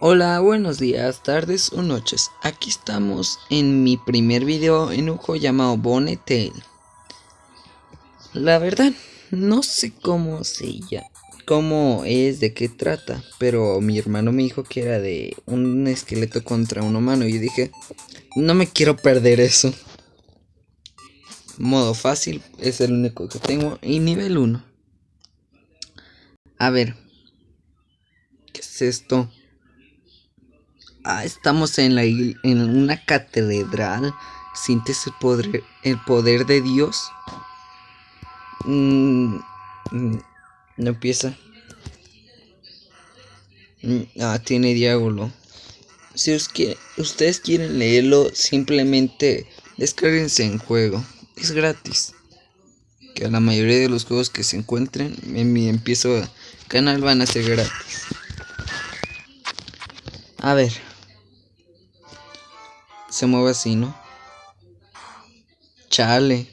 Hola, buenos días, tardes o noches. Aquí estamos en mi primer video en un juego llamado Bonetail. La verdad, no sé cómo se llama, cómo es, de qué trata, pero mi hermano me dijo que era de un esqueleto contra un humano y yo dije, no me quiero perder eso. Modo fácil es el único que tengo y nivel 1. A ver, ¿qué es esto? Ah, estamos en, la, en una catedral. ¿Sientes el poder, el poder de Dios? Mm, mm, no empieza. Mm, ah, tiene diálogo. Si ustedes quieren leerlo, simplemente descarguense en juego. Es gratis. Que a la mayoría de los juegos que se encuentren en mi empiezo canal van a ser gratis. A ver se mueve así, ¿no? Chale.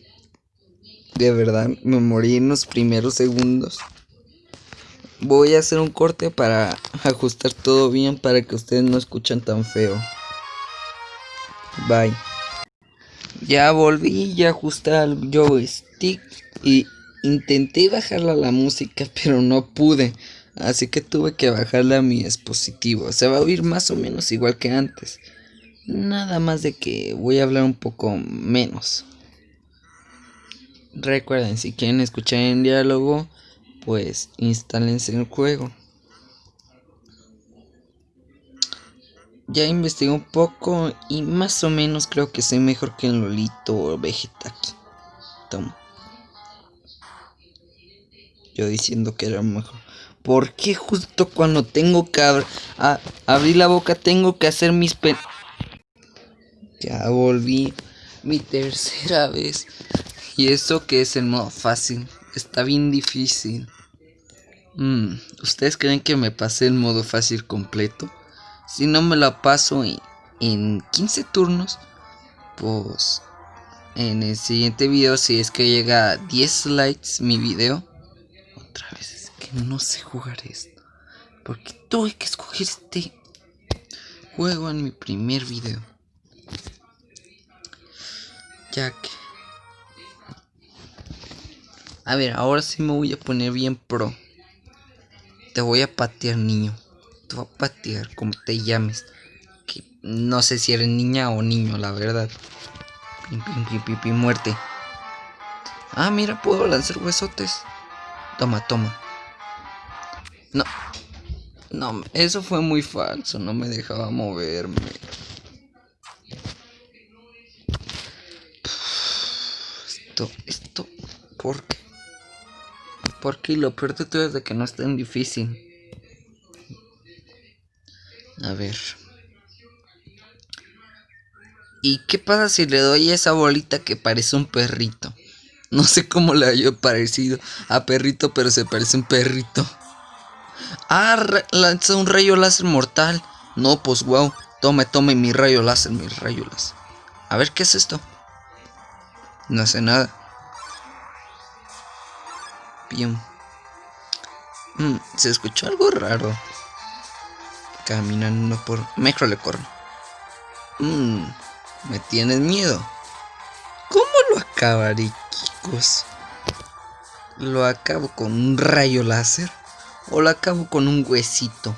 De verdad, me morí en los primeros segundos. Voy a hacer un corte para ajustar todo bien para que ustedes no escuchen tan feo. Bye. Ya volví, ya ajusté al joystick y intenté bajarla la música, pero no pude. Así que tuve que bajarla a mi dispositivo. Se va a oír más o menos igual que antes. Nada más de que voy a hablar un poco menos. Recuerden, si quieren escuchar en diálogo, pues instálense el juego. Ya investigué un poco y más o menos creo que soy mejor que en Lolito o Vegetaki. Toma. Yo diciendo que era mejor. ¿Por qué justo cuando tengo que abrir la boca tengo que hacer mis pen... Ya volví mi tercera vez. Y eso que es el modo fácil. Está bien difícil. Mm, ¿Ustedes creen que me pasé el modo fácil completo? Si no me lo paso en, en 15 turnos, pues en el siguiente video, si es que llega a 10 likes mi video, otra vez es que no sé jugar esto. Porque tuve que escoger este juego en mi primer video. Jack. A ver, ahora sí me voy a poner bien pro. Te voy a patear, niño. Te voy a patear, como te llames. Que no sé si eres niña o niño, la verdad. Pim, pim, pim, pim, muerte. Ah, mira, puedo lanzar huesotes. Toma, toma. No. No, eso fue muy falso. No me dejaba moverme. esto, ¿por qué? Porque lo peor de todo es de que no es tan difícil. A ver. ¿Y qué pasa si le doy esa bolita que parece un perrito? No sé cómo le haya parecido a perrito, pero se parece un perrito. Ah, lanza un rayo láser mortal. No, pues wow. Tome, tome mi rayo láser, mi rayo láser. A ver, ¿qué es esto? No hace nada. Mm, se escuchó algo raro. Caminando por... Mejor le corro. Mm, me tienes miedo. ¿Cómo lo acabaré, chicos? ¿Lo acabo con un rayo láser? ¿O lo acabo con un huesito?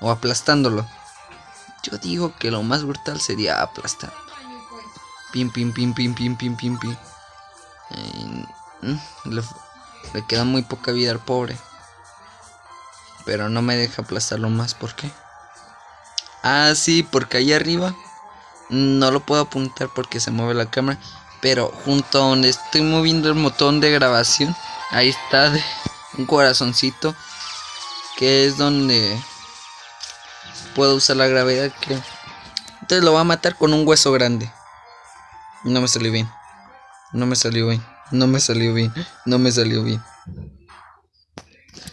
¿O aplastándolo? Yo digo que lo más brutal sería aplastar. Pim, pim, pim, pim, pim, pim, pim, pim. Mm, le, queda muy poca vida al pobre. Pero no me deja aplastarlo más. ¿Por qué? Ah, sí, porque ahí arriba no lo puedo apuntar porque se mueve la cámara. Pero junto a donde estoy moviendo el botón de grabación, ahí está un corazoncito. Que es donde puedo usar la gravedad. Que entonces lo va a matar con un hueso grande. No me salió bien. No me salió bien. No me salió bien. No me salió bien.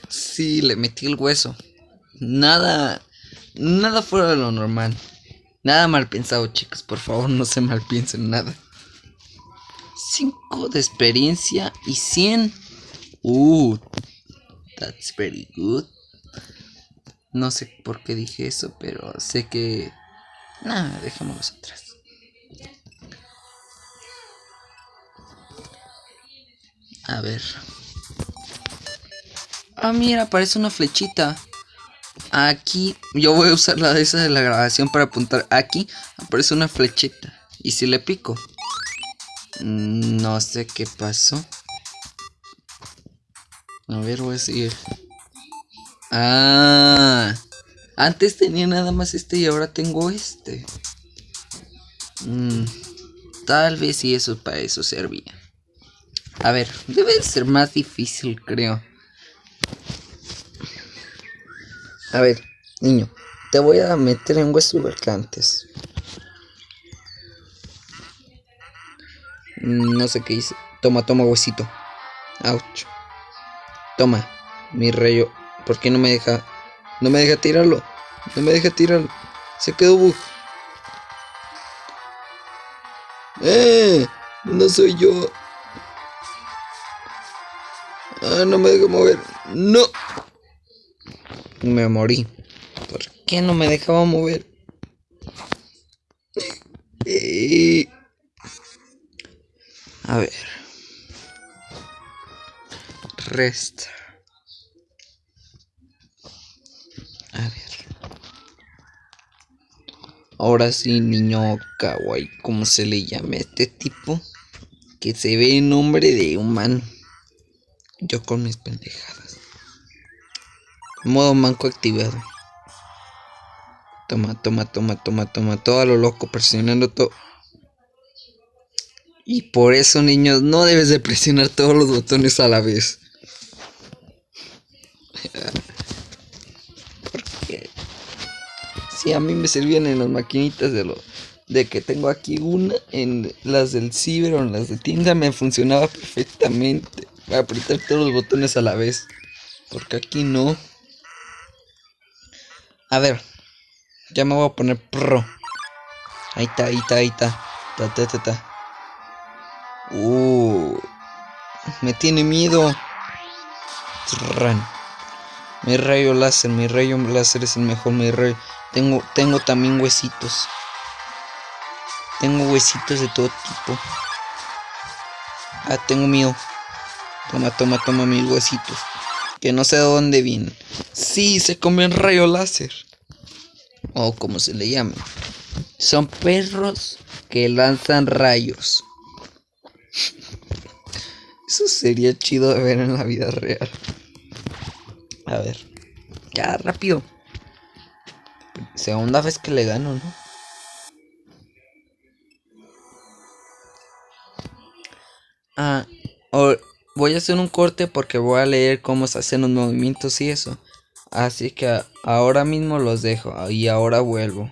Sí, le metí el hueso. Nada. Nada fuera de lo normal. Nada mal pensado, chicos. Por favor, no se mal piensen nada. 5 de experiencia y 100. Uh, that's very good. No sé por qué dije eso, pero sé que... Nada, dejémoslos atrás. A ver. Ah, mira, aparece una flechita. Aquí, yo voy a usar la de esa de la grabación para apuntar. Aquí aparece una flechita. Y si le pico. Mm, no sé qué pasó. A ver, voy a seguir. Ah. Antes tenía nada más este y ahora tengo este. Mm, tal vez si eso para eso servía. A ver, debe ser más difícil, creo. A ver, niño, te voy a meter en huesos antes. Mm, no sé qué hice. Toma, toma huesito. Ouch. Toma, mi rayo. ¿Por qué no me deja? No me deja tirarlo. No me deja tirarlo. Se quedó bug. ¡Eh! No soy yo. No me deja mover. No. Me morí. ¿Por qué no me dejaba mover? A ver. Resta. A ver. Ahora sí, niño kawaii, ¿cómo se le llama este tipo? Que se ve en nombre de humano. Yo con mis pendejadas. Modo manco activado. Toma, toma, toma, toma, toma. Todo a lo loco, presionando todo. Y por eso, niños, no debes de presionar todos los botones a la vez. Porque si a mí me servían en las maquinitas de lo de que tengo aquí una en las del ciber o en las de tienda me funcionaba perfectamente apretar todos los botones a la vez. Porque aquí no. A ver. Ya me voy a poner pro. Ahí está, ahí está, ahí está. Ta, ta, ta, ta. Uh. Me tiene miedo. Mi rayo láser, mi rayo láser es el mejor, mi rayo. Tengo, tengo también huesitos. Tengo huesitos de todo tipo. Ah, tengo miedo. Toma, toma, toma mis huesitos. Que no sé de dónde vienen. Sí, se comen rayo láser. O como se le llama. Son perros que lanzan rayos. Eso sería chido de ver en la vida real. A ver. Ya, rápido. Segunda vez que le gano, ¿no? Ah, o voy a hacer un corte porque voy a leer cómo se hacen los movimientos y eso. Así que ahora mismo los dejo y ahora vuelvo.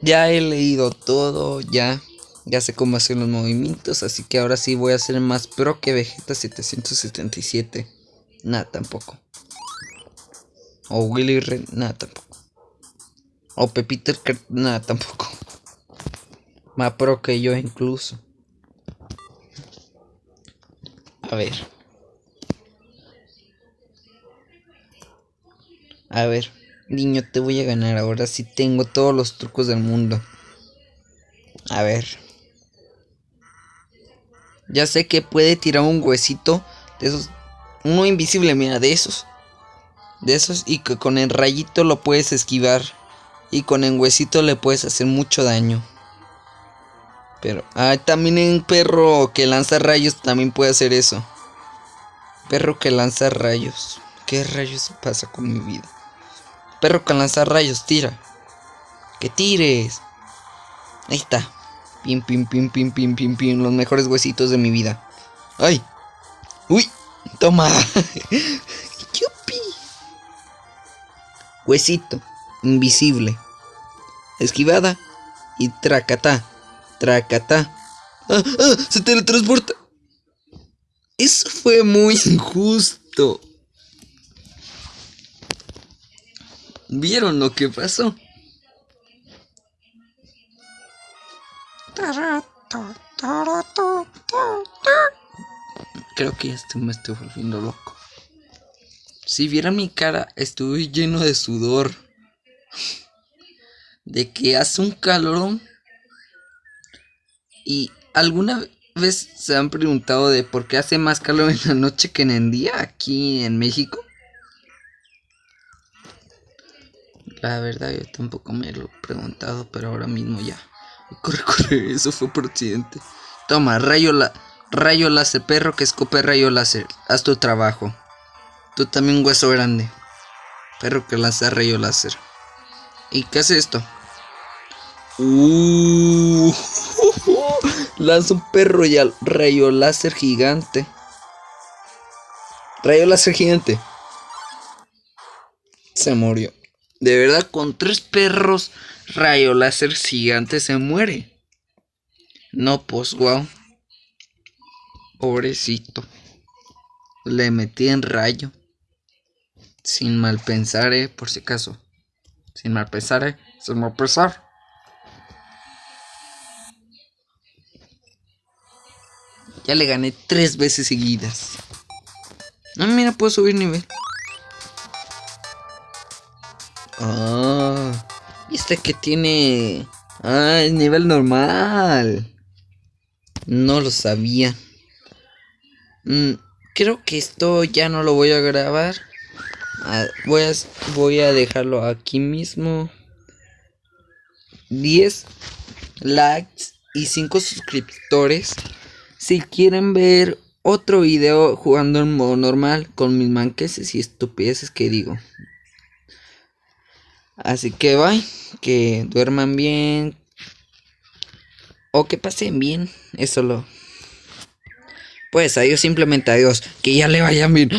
Ya he leído todo, ya, ya sé cómo hacer los movimientos, así que ahora sí voy a ser más pro que Vegeta 777. Nada, tampoco. O Willy Red, nada, tampoco. O Pepito, nada, tampoco. Más pro que yo incluso. A ver. A ver, niño, te voy a ganar. Ahora sí tengo todos los trucos del mundo. A ver. Ya sé que puede tirar un huesito de esos. Uno invisible, mira, de esos. De esos y que con el rayito lo puedes esquivar. Y con el huesito le puedes hacer mucho daño. Pero, ah, también un perro que lanza rayos también puede hacer eso. Perro que lanza rayos. ¿Qué rayos pasa con mi vida? Perro que lanza rayos, tira. Que tires. Ahí está. Pim, pim, pim, pim, pim, pim, pim. Los mejores huesitos de mi vida. ¡Ay! ¡Uy! ¡Toma! ¡Yupi! Huesito. Invisible. Esquivada. Y tracata. Tracata. ¡Ah! ¡Ah! ¡Se teletransporta! Eso fue muy injusto. ¿Vieron lo que pasó? Creo que ya me estoy volviendo loco. Si vieran mi cara, estoy lleno de sudor. De que hace un calorón. Y alguna vez se han preguntado de por qué hace más calor en la noche que en el día aquí en México. La verdad yo tampoco me lo he preguntado, pero ahora mismo ya. Corre, corre, eso fue por accidente. Toma, rayo, la, rayo láser, perro que escupe rayo láser. Haz tu trabajo. Tú también hueso grande. Perro que lanza rayo láser. ¿Y qué hace esto? Uh, lanza un perro y al rayo láser gigante. Rayo láser gigante. Se murió. De verdad, con tres perros rayo láser gigante se muere. No, pues, wow. Pobrecito. Le metí en rayo. Sin mal pensar, eh, por si acaso. Sin mal pensar, eh. Sin mal pensar. Ya le gané tres veces seguidas. No, mira, puedo subir nivel. Ah, este que tiene. Ah, es nivel normal. No lo sabía. Mm, creo que esto ya no lo voy a grabar. Ah, voy, a, voy a dejarlo aquí mismo. 10 likes y 5 suscriptores. Si quieren ver otro video jugando en modo normal con mis manqueses y estupideces que digo. Así que bye, que duerman bien. O que pasen bien, eso lo. Pues adiós, simplemente adiós. Que ya le vayan bien.